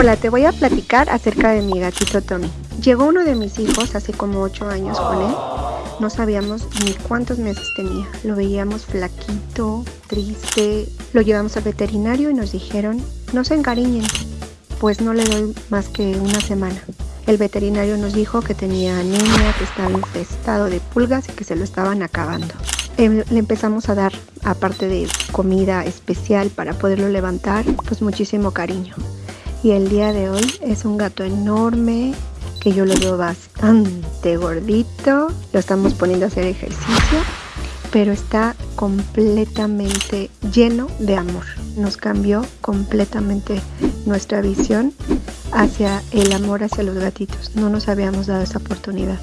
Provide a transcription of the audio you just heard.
Hola, te voy a platicar acerca de mi gatito Tommy. Llegó uno de mis hijos hace como 8 años con él. No sabíamos ni cuántos meses tenía. Lo veíamos flaquito, triste. Lo llevamos al veterinario y nos dijeron, no se encariñen, pues no le doy más que una semana. El veterinario nos dijo que tenía anemia, que estaba infestado de pulgas y que se lo estaban acabando. Em, le empezamos a dar, aparte de comida especial para poderlo levantar, pues muchísimo cariño. Y el día de hoy es un gato enorme, que yo lo veo bastante gordito. Lo estamos poniendo a hacer ejercicio, pero está completamente lleno de amor. Nos cambió completamente nuestra visión hacia el amor hacia los gatitos. No nos habíamos dado esa oportunidad.